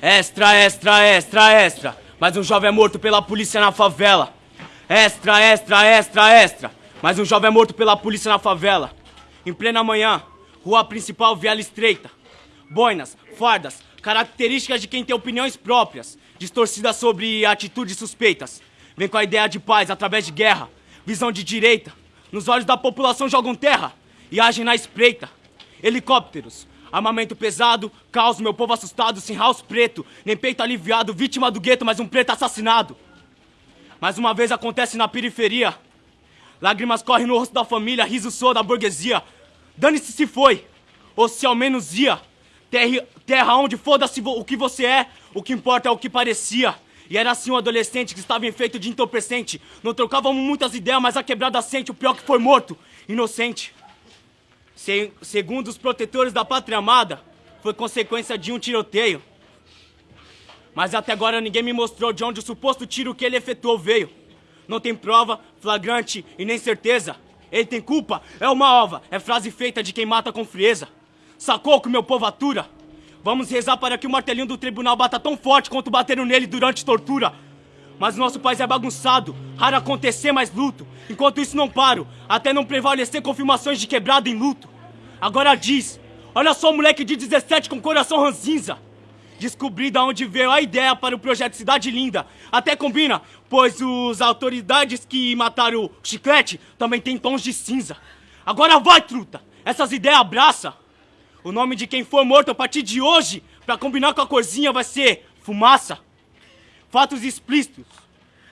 Extra, extra, extra, extra. Mais um jovem é morto pela polícia na favela. Extra, extra, extra, extra. Mais um jovem é morto pela polícia na favela. Em plena manhã, rua principal, viela estreita. Boinas, fardas, características de quem tem opiniões próprias, distorcidas sobre atitudes suspeitas. Vem com a ideia de paz através de guerra, visão de direita. Nos olhos da população jogam terra e agem na espreita. Helicópteros, armamento pesado, caos, meu povo assustado, sem house preto, nem peito aliviado, vítima do gueto, mas um preto assassinado. Mais uma vez acontece na periferia. Lágrimas correm no rosto da família, riso soa da burguesia. Dane-se se foi, ou se ao menos ia. Terra, terra onde foda-se o que você é, o que importa é o que parecia. E era assim um adolescente que estava enfeito de entorpecente. Não trocávamos muitas ideias, mas a quebrada sente o pior que foi morto, inocente. Se, segundo os protetores da pátria amada, foi consequência de um tiroteio. Mas até agora ninguém me mostrou de onde o suposto tiro que ele efetuou veio. Não tem prova, flagrante e nem certeza. Ele tem culpa, é uma ova, é frase feita de quem mata com frieza. Sacou que meu povo atura? Vamos rezar para que o martelinho do tribunal bata tão forte quanto bateram nele durante tortura. Mas nosso país é bagunçado, raro acontecer mais luto. Enquanto isso não paro, até não prevalecer confirmações de quebrado em luto. Agora diz, olha só o moleque de 17 com coração ranzinza. Descobri da onde veio a ideia para o projeto Cidade Linda. Até combina, pois os autoridades que mataram o Chiclete também têm tons de cinza. Agora vai, truta! Essas ideias abraça! O nome de quem for morto a partir de hoje, para combinar com a corzinha, vai ser Fumaça. Fatos explícitos.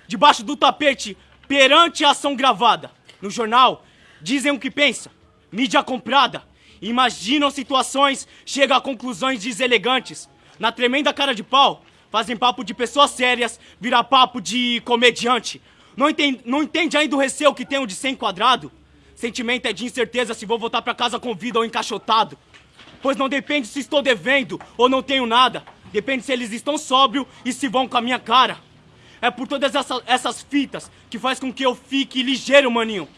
Debaixo do tapete, perante a ação gravada. No jornal, dizem o que pensa. Mídia comprada. Imaginam situações, chegam a conclusões deselegantes. Na tremenda cara de pau, fazem papo de pessoas sérias, vira papo de comediante. Não entende, não entende ainda o receio que tenho de ser enquadrado? Sentimento é de incerteza se vou voltar para casa com vida ou encaixotado. Pois não depende se estou devendo ou não tenho nada. Depende se eles estão sóbrio e se vão com a minha cara. É por todas essa, essas fitas que faz com que eu fique ligeiro, maninho.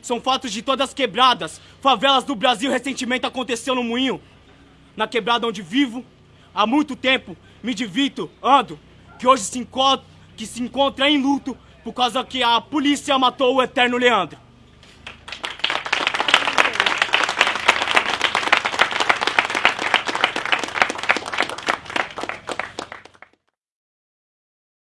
São fatos de todas quebradas, favelas do Brasil recentemente aconteceu no Moinho. Na quebrada onde vivo, há muito tempo, me divirto, ando, que hoje se que se encontra em luto por causa que a polícia matou o eterno Leandro.